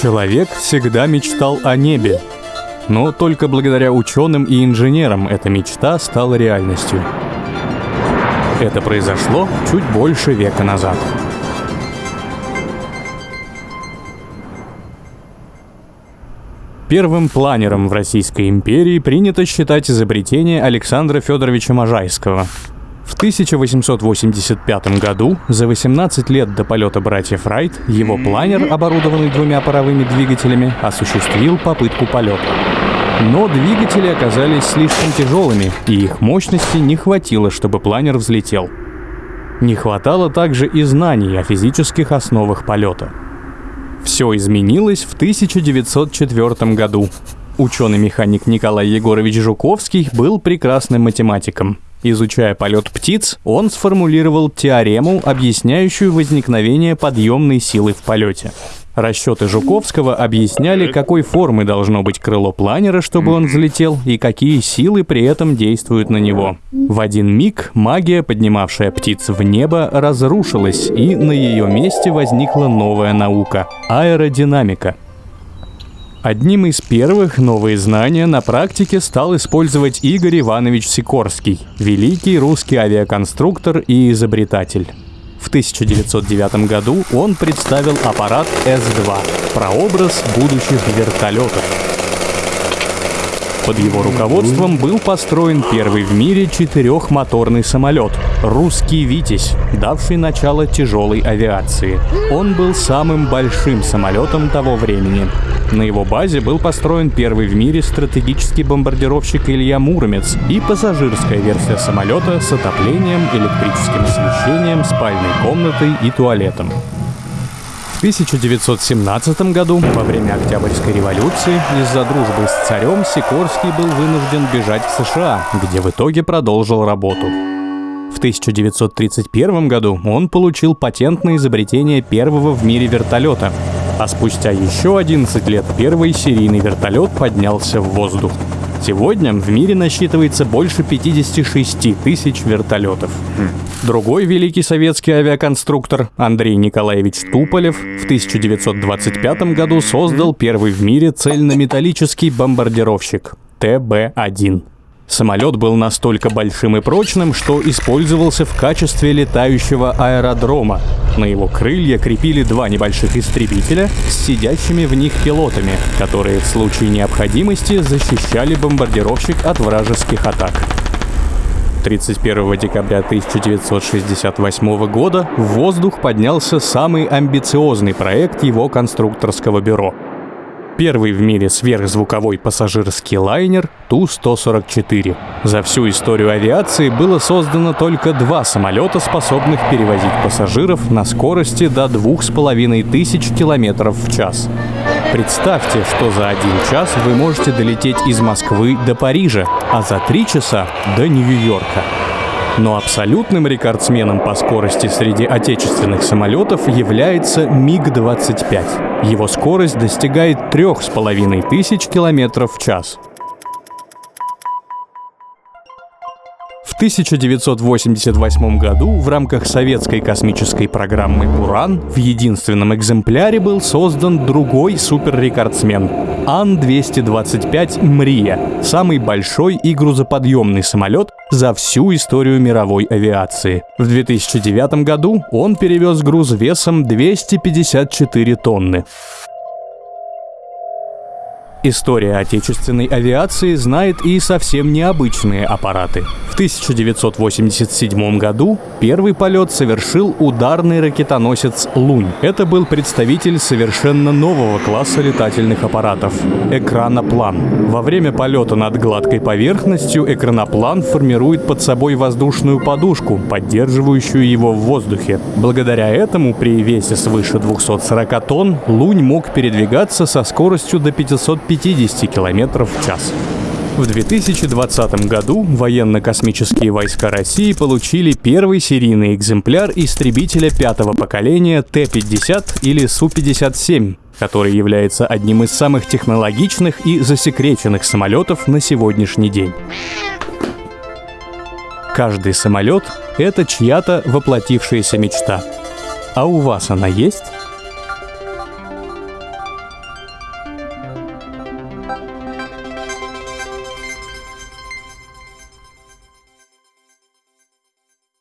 Человек всегда мечтал о небе, но только благодаря ученым и инженерам эта мечта стала реальностью. Это произошло чуть больше века назад. Первым планером в Российской империи принято считать изобретение Александра Федоровича Можайского – в 1885 году, за 18 лет до полета братьев Райт, его планер, оборудованный двумя паровыми двигателями, осуществил попытку полета. Но двигатели оказались слишком тяжелыми, и их мощности не хватило, чтобы планер взлетел. Не хватало также и знаний о физических основах полета. Все изменилось в 1904 году. Ученый-механик Николай Егорович Жуковский был прекрасным математиком – Изучая полет птиц, он сформулировал теорему, объясняющую возникновение подъемной силы в полете. Расчеты Жуковского объясняли, какой формы должно быть крыло планера, чтобы он взлетел, и какие силы при этом действуют на него. В один миг магия, поднимавшая птиц в небо, разрушилась, и на ее месте возникла новая наука — аэродинамика — Одним из первых новые знания на практике стал использовать Игорь Иванович Сикорский, великий русский авиаконструктор и изобретатель. В 1909 году он представил аппарат С-2, прообраз будущих вертолетов. Под его руководством был построен первый в мире четырехмоторный самолет «Русский Витязь», давший начало тяжелой авиации. Он был самым большим самолетом того времени. На его базе был построен первый в мире стратегический бомбардировщик Илья Муромец и пассажирская версия самолета с отоплением, электрическим освещением, спальной комнатой и туалетом. В 1917 году, во время Октябрьской революции, из-за дружбы с царем Сикорский был вынужден бежать в США, где в итоге продолжил работу. В 1931 году он получил патент на изобретение первого в мире вертолета, а спустя еще 11 лет первый серийный вертолет поднялся в воздух. Сегодня в мире насчитывается больше 56 тысяч вертолетов. Другой великий советский авиаконструктор Андрей Николаевич Туполев в 1925 году создал первый в мире цельнометаллический бомбардировщик ТБ-1. Самолет был настолько большим и прочным, что использовался в качестве летающего аэродрома. На его крылья крепили два небольших истребителя с сидящими в них пилотами, которые в случае необходимости защищали бомбардировщик от вражеских атак. 31 декабря 1968 года в воздух поднялся самый амбициозный проект его конструкторского бюро — первый в мире сверхзвуковой пассажирский лайнер Ту-144. За всю историю авиации было создано только два самолета, способных перевозить пассажиров на скорости до двух с половиной тысяч километров в час. Представьте, что за один час вы можете долететь из Москвы до Парижа, а за три часа до Нью-Йорка. Но абсолютным рекордсменом по скорости среди отечественных самолетов является МиГ-25. Его скорость достигает трех с половиной тысяч километров в час. 1988 году в рамках советской космической программы «Уран» в единственном экземпляре был создан другой суперрекордсмен — Ан-225 «Мрия» — самый большой и грузоподъемный самолет за всю историю мировой авиации. В 2009 году он перевез груз весом 254 тонны. История отечественной авиации знает и совсем необычные аппараты. В 1987 году первый полет совершил ударный ракетоносец «Лунь». Это был представитель совершенно нового класса летательных аппаратов — экраноплан. Во время полета над гладкой поверхностью экраноплан формирует под собой воздушную подушку, поддерживающую его в воздухе. Благодаря этому при весе свыше 240 тонн «Лунь» мог передвигаться со скоростью до 550 50 км в час. В 2020 году военно-космические войска России получили первый серийный экземпляр истребителя пятого поколения Т-50 или Су-57, который является одним из самых технологичных и засекреченных самолетов на сегодняшний день. Каждый самолет — это чья-то воплотившаяся мечта. А у вас она есть?